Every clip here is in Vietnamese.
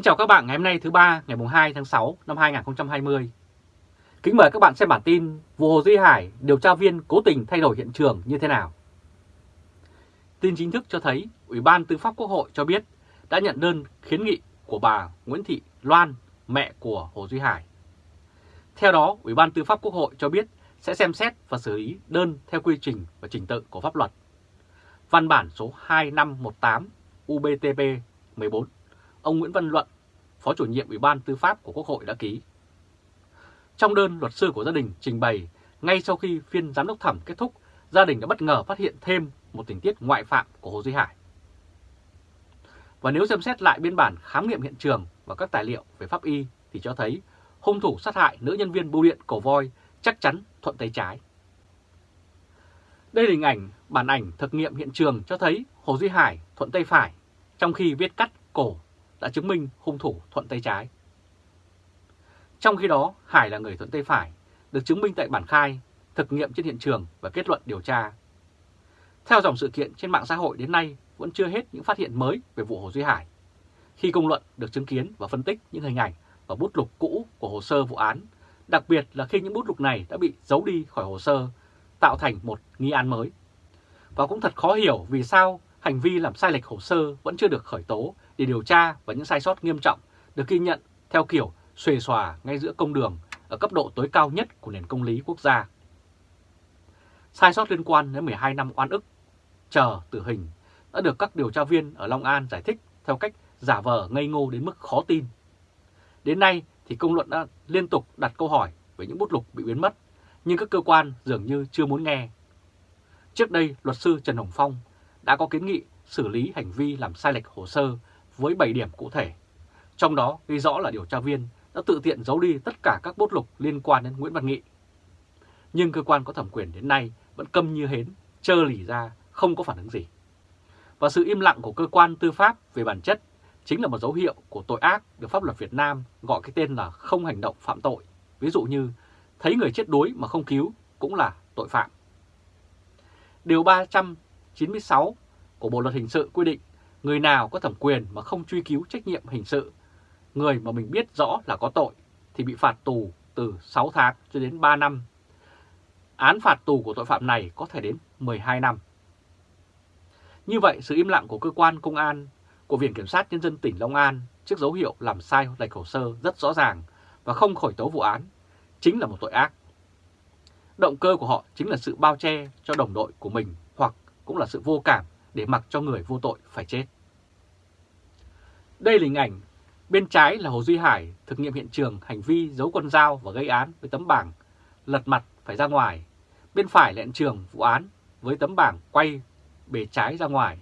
Kính chào các bạn ngày hôm nay thứ ba ngày 2 tháng 6 năm 2020. Kính mời các bạn xem bản tin vụ Hồ Duy Hải điều tra viên cố tình thay đổi hiện trường như thế nào. Tin chính thức cho thấy Ủy ban Tư pháp Quốc hội cho biết đã nhận đơn kiến nghị của bà Nguyễn Thị Loan, mẹ của Hồ Duy Hải. Theo đó, Ủy ban Tư pháp Quốc hội cho biết sẽ xem xét và xử lý đơn theo quy trình và trình tự của pháp luật. Văn bản số 2518 UBTP 14 ông Nguyễn Văn Luận, Phó chủ nhiệm Ủy ban Tư pháp của Quốc hội đã ký. Trong đơn luật sư của gia đình trình bày, ngay sau khi phiên giám đốc thẩm kết thúc, gia đình đã bất ngờ phát hiện thêm một tình tiết ngoại phạm của Hồ Duy Hải. Và nếu xem xét lại biên bản khám nghiệm hiện trường và các tài liệu về pháp y thì cho thấy hung thủ sát hại nữ nhân viên bưu điện Cổ Voi chắc chắn thuận tay trái. Đây là hình ảnh bản ảnh thực nghiệm hiện trường cho thấy Hồ Duy Hải thuận tay phải, trong khi viết cắt cổ đã chứng minh hung thủ thuận tay trái. Trong khi đó, Hải là người thuận tay phải, được chứng minh tại bản khai, thực nghiệm trên hiện trường và kết luận điều tra. Theo dòng sự kiện trên mạng xã hội đến nay vẫn chưa hết những phát hiện mới về vụ Hồ Duy Hải. Khi công luận được chứng kiến và phân tích những hình ảnh và bút lục cũ của hồ sơ vụ án, đặc biệt là khi những bút lục này đã bị giấu đi khỏi hồ sơ, tạo thành một nghi án mới. Và cũng thật khó hiểu vì sao hành vi làm sai lệch hồ sơ vẫn chưa được khởi tố để điều tra và những sai sót nghiêm trọng được ghi nhận theo kiểu xuề xòa ngay giữa công đường ở cấp độ tối cao nhất của nền công lý quốc gia. Sai sót liên quan đến 12 năm oan ức, chờ tử hình đã được các điều tra viên ở Long An giải thích theo cách giả vờ ngây ngô đến mức khó tin. Đến nay thì công luận đã liên tục đặt câu hỏi về những bút lục bị biến mất, nhưng các cơ quan dường như chưa muốn nghe. Trước đây, luật sư Trần Hồng Phong đã có kiến nghị xử lý hành vi làm sai lệch hồ sơ với 7 điểm cụ thể. Trong đó ghi rõ là điều tra viên đã tự tiện giấu đi tất cả các bút lục liên quan đến Nguyễn Văn Nghị. Nhưng cơ quan có thẩm quyền đến nay vẫn câm như hến, trơ lì ra, không có phản ứng gì. Và sự im lặng của cơ quan tư pháp về bản chất chính là một dấu hiệu của tội ác được pháp luật Việt Nam gọi cái tên là không hành động phạm tội. Ví dụ như thấy người chết đuối mà không cứu cũng là tội phạm. Điều 396 của Bộ Luật Hình sự quy định người nào có thẩm quyền mà không truy cứu trách nhiệm hình sự, người mà mình biết rõ là có tội thì bị phạt tù từ 6 tháng cho đến 3 năm. Án phạt tù của tội phạm này có thể đến 12 năm. Như vậy, sự im lặng của cơ quan công an, của Viện Kiểm sát Nhân dân tỉnh Long An trước dấu hiệu làm sai lệch hồ sơ rất rõ ràng và không khởi tố vụ án chính là một tội ác. Động cơ của họ chính là sự bao che cho đồng đội của mình hoặc cũng là sự vô cảm để mặc cho người vô tội phải chết. Đây là hình ảnh bên trái là Hồ Duy Hải thực nghiệm hiện trường hành vi giấu con dao và gây án với tấm bảng lật mặt phải ra ngoài. Bên phải là hiện trường vụ án với tấm bảng quay bề trái ra ngoài.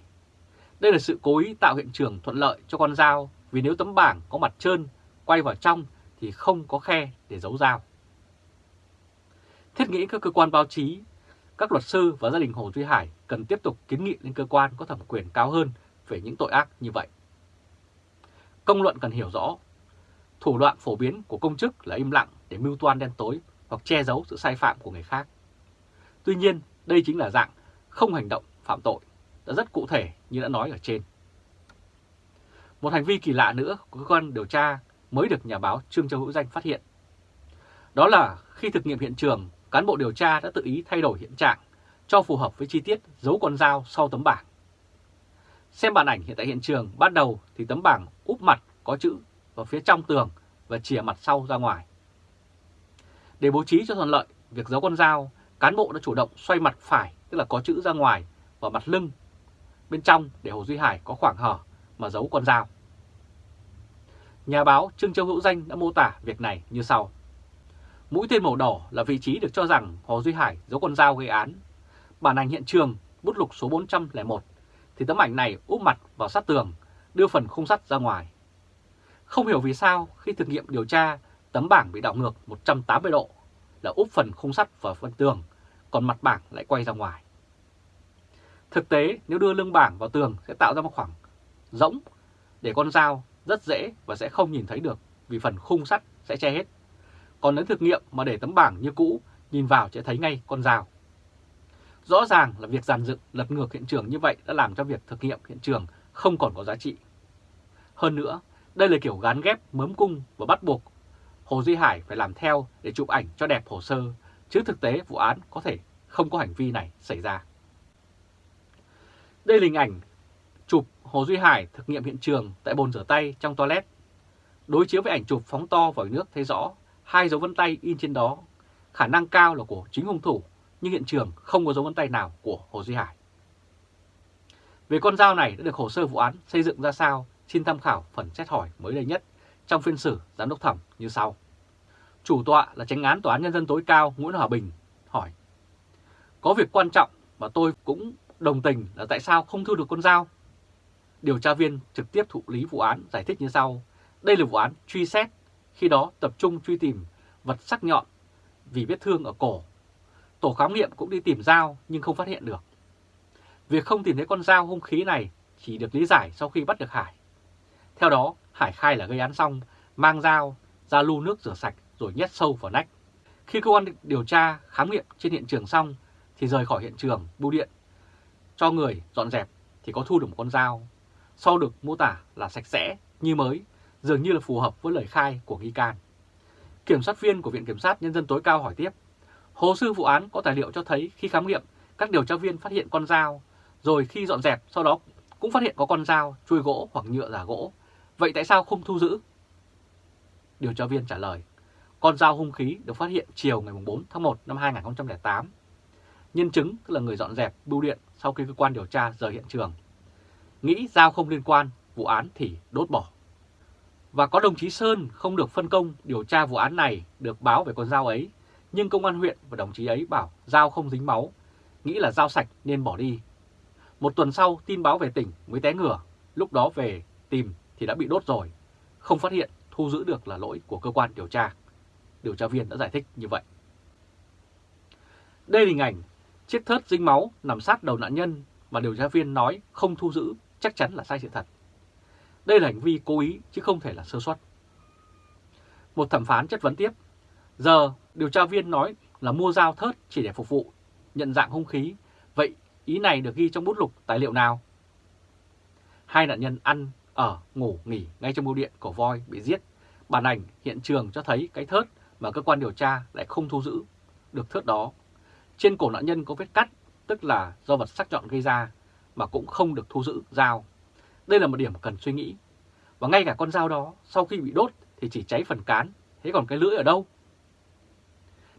Đây là sự cố ý tạo hiện trường thuận lợi cho con dao vì nếu tấm bảng có mặt trơn, quay vào trong thì không có khe để giấu dao. Thiết nghĩ các cơ quan báo chí các luật sư và gia đình Hồ Duy Hải cần tiếp tục kiến nghị lên cơ quan có thẩm quyền cao hơn về những tội ác như vậy. Công luận cần hiểu rõ, thủ đoạn phổ biến của công chức là im lặng để mưu toan đen tối hoặc che giấu sự sai phạm của người khác. Tuy nhiên, đây chính là dạng không hành động phạm tội, đã rất cụ thể như đã nói ở trên. Một hành vi kỳ lạ nữa của cơ quan điều tra mới được nhà báo Trương Châu Hữu Danh phát hiện. Đó là khi thực nghiệm hiện trường cán bộ điều tra đã tự ý thay đổi hiện trạng cho phù hợp với chi tiết giấu con dao sau tấm bảng. Xem bản ảnh hiện tại hiện trường, ban đầu thì tấm bảng úp mặt có chữ vào phía trong tường và chìa mặt sau ra ngoài. Để bố trí cho thuận lợi việc giấu con dao, cán bộ đã chủ động xoay mặt phải, tức là có chữ ra ngoài, và mặt lưng. Bên trong để Hồ Duy Hải có khoảng hở mà giấu con dao. Nhà báo Trương Châu Hữu Danh đã mô tả việc này như sau. Mũi tên màu đỏ là vị trí được cho rằng Hồ Duy Hải giấu con dao gây án. Bản ảnh hiện trường, bút lục số 401, thì tấm ảnh này úp mặt vào sát tường, đưa phần khung sắt ra ngoài. Không hiểu vì sao khi thực nghiệm điều tra, tấm bảng bị đảo ngược 180 độ, là úp phần khung sắt vào phần tường, còn mặt bảng lại quay ra ngoài. Thực tế, nếu đưa lưng bảng vào tường sẽ tạo ra một khoảng rỗng để con dao rất dễ và sẽ không nhìn thấy được vì phần khung sắt sẽ che hết. Còn nếu thực nghiệm mà để tấm bảng như cũ, nhìn vào sẽ thấy ngay con dao. Rõ ràng là việc giàn dựng lật ngược hiện trường như vậy đã làm cho việc thực nghiệm hiện trường không còn có giá trị. Hơn nữa, Đây là kiểu gán ghép mớm cung và bắt buộc Hồ Duy Hải phải làm theo để chụp ảnh cho đẹp hồ sơ, chứ thực tế vụ án có thể không có hành vi này xảy ra. Đây là hình ảnh chụp Hồ Duy Hải thực nghiệm hiện trường tại bồn rửa tay trong toilet. Đối chiếu với ảnh chụp phóng to vào nước thấy rõ hai dấu vân tay in trên đó, khả năng cao là của chính hung thủ, nhưng hiện trường không có dấu vân tay nào của Hồ Duy Hải. Về con dao này đã được hồ sơ vụ án xây dựng ra sao, xin tham khảo phần xét hỏi mới đây nhất trong phiên xử giám đốc thẩm như sau. Chủ tọa là tránh án Tòa án Nhân dân tối cao Nguyễn Hòa Bình hỏi Có việc quan trọng mà tôi cũng đồng tình là tại sao không thu được con dao? Điều tra viên trực tiếp thụ lý vụ án giải thích như sau. Đây là vụ án truy xét, khi đó tập trung truy tìm vật sắc nhọn vì vết thương ở cổ. Tổ khám nghiệm cũng đi tìm dao nhưng không phát hiện được. Việc không tìm thấy con dao hung khí này chỉ được lý giải sau khi bắt được Hải. Theo đó, Hải khai là gây án xong, mang dao ra lu nước rửa sạch rồi nhét sâu vào nách. Khi cơ quan điều tra khám nghiệm trên hiện trường xong thì rời khỏi hiện trường bưu điện cho người dọn dẹp thì có thu được một con dao. Sau được mô tả là sạch sẽ, như mới, dường như là phù hợp với lời khai của nghi can. Kiểm sát viên của Viện Kiểm sát Nhân dân tối cao hỏi tiếp, hồ sơ vụ án có tài liệu cho thấy khi khám nghiệm các điều tra viên phát hiện con dao, rồi khi dọn dẹp sau đó cũng phát hiện có con dao, chui gỗ hoặc nhựa giả gỗ. Vậy tại sao không thu giữ? Điều tra viên trả lời, con dao hung khí được phát hiện chiều ngày 4 tháng 1 năm 2008. Nhân chứng tức là người dọn dẹp bưu điện sau khi cơ quan điều tra rời hiện trường. Nghĩ dao không liên quan, vụ án thì đốt bỏ. Và có đồng chí Sơn không được phân công điều tra vụ án này được báo về con dao ấy, nhưng công an huyện và đồng chí ấy bảo dao không dính máu, nghĩ là dao sạch nên bỏ đi. Một tuần sau tin báo về tỉnh mới té ngửa, lúc đó về tìm thì đã bị đốt rồi, không phát hiện thu giữ được là lỗi của cơ quan điều tra. Điều tra viên đã giải thích như vậy. Đây là hình ảnh chiếc thớt dính máu nằm sát đầu nạn nhân mà điều tra viên nói không thu giữ chắc chắn là sai sự thật. Đây là hành vi cố ý chứ không thể là sơ suất. Một thẩm phán chất vấn tiếp. Giờ điều tra viên nói là mua dao thớt chỉ để phục vụ, nhận dạng hung khí. Vậy ý này được ghi trong bút lục tài liệu nào? Hai nạn nhân ăn, ở, ngủ, nghỉ ngay trong bưu điện của voi bị giết. Bản ảnh hiện trường cho thấy cái thớt mà cơ quan điều tra lại không thu giữ được thớt đó. Trên cổ nạn nhân có vết cắt, tức là do vật sắc nhọn gây ra, mà cũng không được thu giữ dao. Đây là một điểm cần suy nghĩ. Và ngay cả con dao đó, sau khi bị đốt thì chỉ cháy phần cán, thế còn cái lưỡi ở đâu?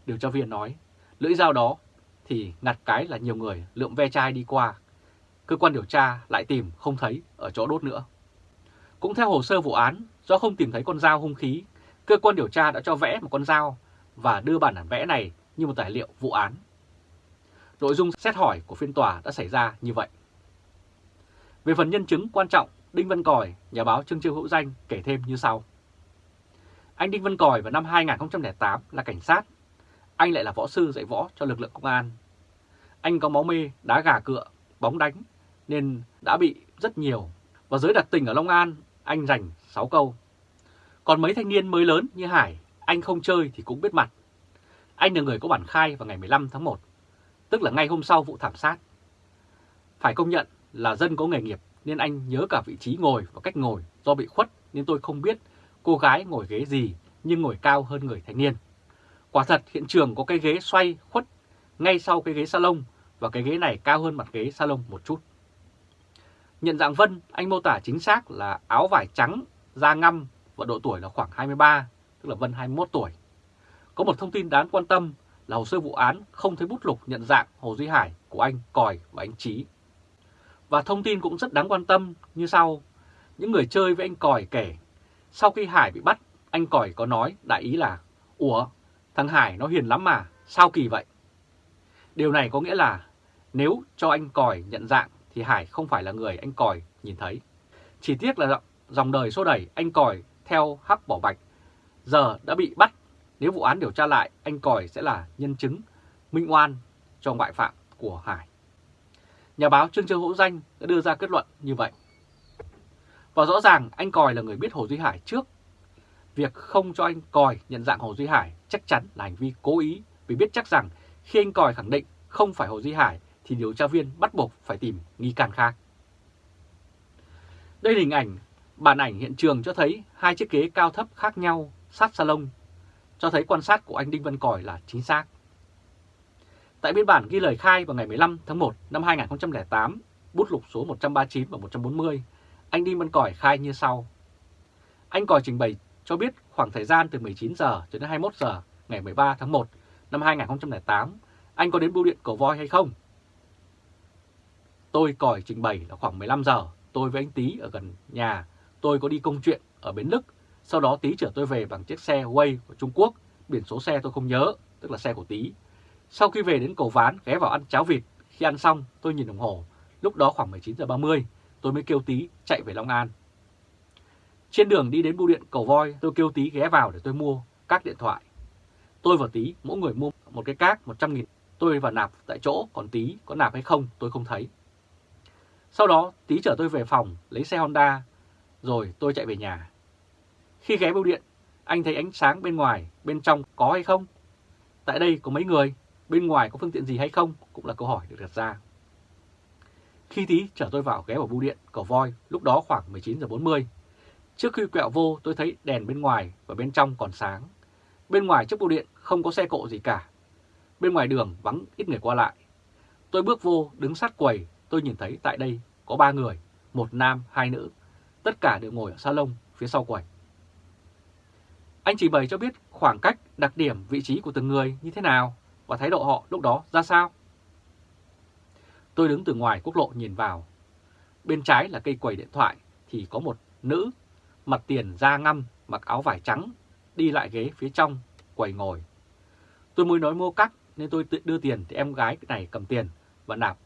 Điều tra viên nói, lưỡi dao đó thì ngặt cái là nhiều người lượm ve chai đi qua. Cơ quan điều tra lại tìm không thấy ở chỗ đốt nữa. Cũng theo hồ sơ vụ án, do không tìm thấy con dao hung khí, cơ quan điều tra đã cho vẽ một con dao và đưa bản bản vẽ này như một tài liệu vụ án. Nội dung xét hỏi của phiên tòa đã xảy ra như vậy. Về phần nhân chứng quan trọng, Đinh Văn Còi, nhà báo Trương Chiêu Hữu Danh kể thêm như sau. Anh Đinh Văn Còi vào năm 2008 là cảnh sát. Anh lại là võ sư dạy võ cho lực lượng công an. Anh có máu mê, đá gà cựa, bóng đánh nên đã bị rất nhiều. Và giới đặc tình ở Long An, anh dành 6 câu. Còn mấy thanh niên mới lớn như Hải, anh không chơi thì cũng biết mặt. Anh là người có bản khai vào ngày 15 tháng 1, tức là ngay hôm sau vụ thảm sát. Phải công nhận là dân có nghề nghiệp nên anh nhớ cả vị trí ngồi và cách ngồi do bị khuất nên tôi không biết cô gái ngồi ghế gì nhưng ngồi cao hơn người thanh niên. Quả thật hiện trường có cái ghế xoay khuất ngay sau cái ghế salon và cái ghế này cao hơn mặt ghế salon một chút. Nhận dạng Vân, anh mô tả chính xác là áo vải trắng, da ngăm và độ tuổi là khoảng 23, tức là Vân 21 tuổi. Có một thông tin đáng quan tâm là hồ sơ vụ án không thấy bút lục nhận dạng Hồ Duy Hải của anh Còi và anh Trí. Và thông tin cũng rất đáng quan tâm như sau. Những người chơi với anh Còi kể, sau khi Hải bị bắt, anh Còi có nói đại ý là Ủa, thằng Hải nó hiền lắm mà, sao kỳ vậy? Điều này có nghĩa là nếu cho anh Còi nhận dạng thì Hải không phải là người anh Còi nhìn thấy. Chỉ tiếc là dòng đời xô đẩy anh Còi theo hắc bỏ bạch giờ đã bị bắt. Nếu vụ án điều tra lại, anh Còi sẽ là nhân chứng minh oan cho ngoại phạm của Hải. Nhà báo Trương Châu Hữu Danh đã đưa ra kết luận như vậy. Và rõ ràng anh Còi là người biết Hồ Duy Hải trước. Việc không cho anh Còi nhận dạng Hồ Duy Hải chắc chắn là hành vi cố ý vì biết chắc rằng khi anh Còi khẳng định không phải Hồ Duy Hải thì điều tra viên bắt buộc phải tìm nghi can khác. Đây là hình ảnh Bản ảnh hiện trường cho thấy hai chiếc ghế cao thấp khác nhau sát salon, cho thấy quan sát của anh Đinh Văn Còi là chính xác. Tại biên bản ghi lời khai vào ngày 15 tháng 1 năm 2008, bút lục số 139 và 140, anh Đinh Văn Còi khai như sau. Anh Còi trình bày cho biết khoảng thời gian từ 19 giờ cho đến 21 giờ ngày 13 tháng 1 năm 2008, anh có đến bưu điện Cầu Voi hay không? Tôi Còi trình bày là khoảng 15 giờ, tôi với anh Tý ở gần nhà, tôi có đi công chuyện ở Bến Lức, sau đó Tý chở tôi về bằng chiếc xe Way của Trung Quốc, biển số xe tôi không nhớ, tức là xe của Tý. Sau khi về đến cầu Ván ghé vào ăn cháo vịt, khi ăn xong tôi nhìn đồng hồ, lúc đó khoảng 19 giờ 30, tôi mới kêu Tý chạy về Long An. Trên đường đi đến bưu điện cầu voi, tôi kêu Tý ghé vào để tôi mua các điện thoại. Tôi và Tý mỗi người mua một cái cát 100 nghìn. Tôi và nạp tại chỗ, còn Tý có nạp hay không tôi không thấy. Sau đó Tý chở tôi về phòng lấy xe Honda, rồi tôi chạy về nhà. Khi ghé bưu điện, anh thấy ánh sáng bên ngoài, bên trong có hay không? Tại đây có mấy người, bên ngoài có phương tiện gì hay không? Cũng là câu hỏi được đặt ra. Khi Tý chở tôi vào ghé vào bưu điện cầu voi, lúc đó khoảng 19 giờ 40 Trước khi quẹo vô tôi thấy đèn bên ngoài và bên trong còn sáng. Bên ngoài trước bưu điện không có xe cộ gì cả. Bên ngoài đường vắng ít người qua lại. Tôi bước vô đứng sát quầy tôi nhìn thấy tại đây có ba người, một nam, hai nữ. Tất cả đều ngồi ở salon phía sau quầy. Anh chỉ bày cho biết khoảng cách, đặc điểm, vị trí của từng người như thế nào và thái độ họ lúc đó ra sao. Tôi đứng từ ngoài quốc lộ nhìn vào. Bên trái là cây quầy điện thoại thì có một nữ mặt tiền da ngăm, mặc áo vải trắng, đi lại ghế phía trong, quầy ngồi. Tôi mới nói mua cắt nên tôi tự đưa tiền thì em gái này cầm tiền và nạp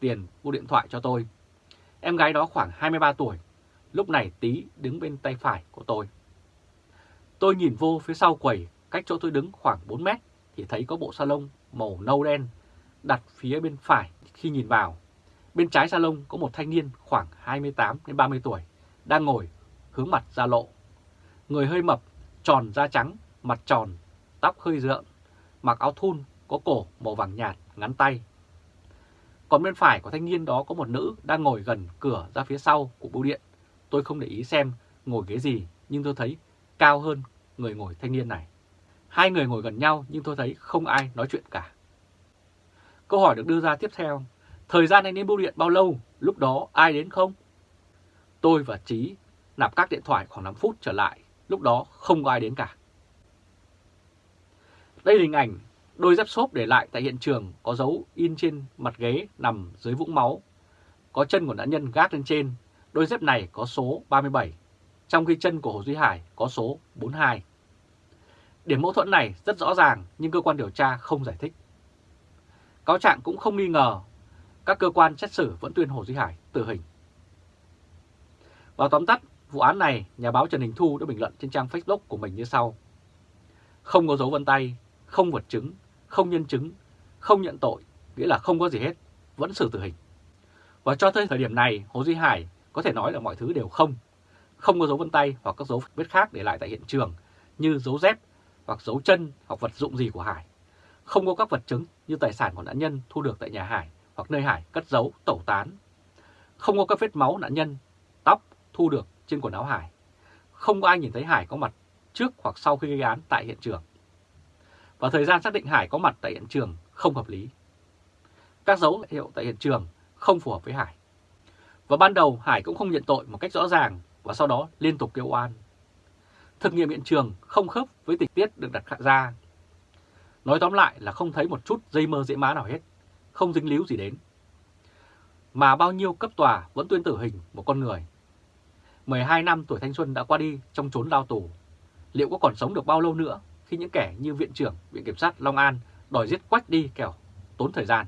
tiền mua điện thoại cho tôi. Em gái đó khoảng 23 tuổi, lúc này tí đứng bên tay phải của tôi. Tôi nhìn vô phía sau quầy, cách chỗ tôi đứng khoảng 4 mét thì thấy có bộ salon màu nâu đen đặt phía bên phải khi nhìn vào. Bên trái salon có một thanh niên khoảng 28 đến 30 tuổi đang ngồi hướng mặt ra lộ. Người hơi mập, tròn da trắng, mặt tròn, tóc hơi rượng, mặc áo thun có cổ màu vàng nhạt, ngắn tay. Còn bên phải của thanh niên đó có một nữ đang ngồi gần cửa ra phía sau của bưu điện. Tôi không để ý xem ngồi ghế gì, nhưng tôi thấy cao hơn người ngồi thanh niên này. Hai người ngồi gần nhau nhưng tôi thấy không ai nói chuyện cả. Câu hỏi được đưa ra tiếp theo, thời gian anh đến bưu điện bao lâu, lúc đó ai đến không? Tôi và Trí nạp các điện thoại khoảng 5 phút trở lại, lúc đó không có ai đến cả. Đây là hình ảnh đôi dép xốp để lại tại hiện trường có dấu in trên mặt ghế nằm dưới vũng máu. Có chân của nạn nhân gác lên trên, đôi dép này có số 37, trong khi chân của Hồ Duy Hải có số 42. Điểm mâu thuẫn này rất rõ ràng nhưng cơ quan điều tra không giải thích. Cáo trạng cũng không nghi ngờ, các cơ quan xét xử vẫn tuyên Hồ Duy Hải tử hình. Vào tóm tắt, Vụ án này, nhà báo Trần Đình Thu đã bình luận trên trang Facebook của mình như sau. Không có dấu vân tay, không vật chứng, không nhân chứng, không nhận tội, nghĩa là không có gì hết, vẫn xử tử hình. Và cho tới thời điểm này, Hồ Duy Hải có thể nói là mọi thứ đều không. Không có dấu vân tay hoặc các dấu vết khác để lại tại hiện trường như dấu dép hoặc dấu chân hoặc vật dụng gì của Hải. Không có các vật chứng như tài sản của nạn nhân thu được tại nhà Hải hoặc nơi Hải cất giấu tẩu tán. Không có các vết máu nạn nhân, tóc thu được trên quần áo Hải. Không có ai nhìn thấy Hải có mặt trước hoặc sau khi gây án tại hiện trường. Và thời gian xác định Hải có mặt tại hiện trường không hợp lý. Các dấu hiệu tại hiện trường không phù hợp với Hải. Và ban đầu Hải cũng không nhận tội một cách rõ ràng và sau đó liên tục kêu oan. Thực nghiệm hiện trường không khớp với tình tiết được đặt ra. Nói tóm lại là không thấy một chút dây mơ dễ má nào hết, không dính líu gì đến. Mà bao nhiêu cấp tòa vẫn tuyên tử hình một con người 12 năm tuổi thanh xuân đã qua đi trong trốn lao tù. Liệu có còn sống được bao lâu nữa khi những kẻ như Viện trưởng Viện Kiểm sát Long An đòi giết quách đi kẻo tốn thời gian?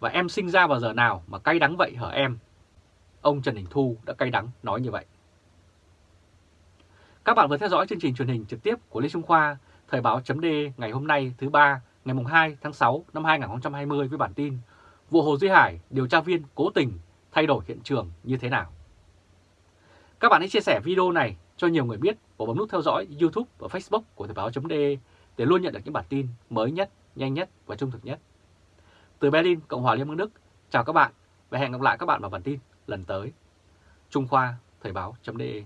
Và em sinh ra vào giờ nào mà cay đắng vậy hả em? Ông Trần Đình Thu đã cay đắng nói như vậy. Các bạn vừa theo dõi chương trình truyền hình trực tiếp của Lê Trung Khoa, Thời báo chấm ngày hôm nay thứ ba ngày 2 tháng 6 năm 2020 với bản tin Vụ Hồ Duy Hải điều tra viên cố tình thay đổi hiện trường như thế nào? Các bạn hãy chia sẻ video này cho nhiều người biết và bấm nút theo dõi YouTube và Facebook của Thời báo.de để luôn nhận được những bản tin mới nhất, nhanh nhất và trung thực nhất. Từ Berlin, Cộng hòa Liên bang Đức, chào các bạn và hẹn gặp lại các bạn vào bản tin lần tới. Trung Khoa Thời báo.de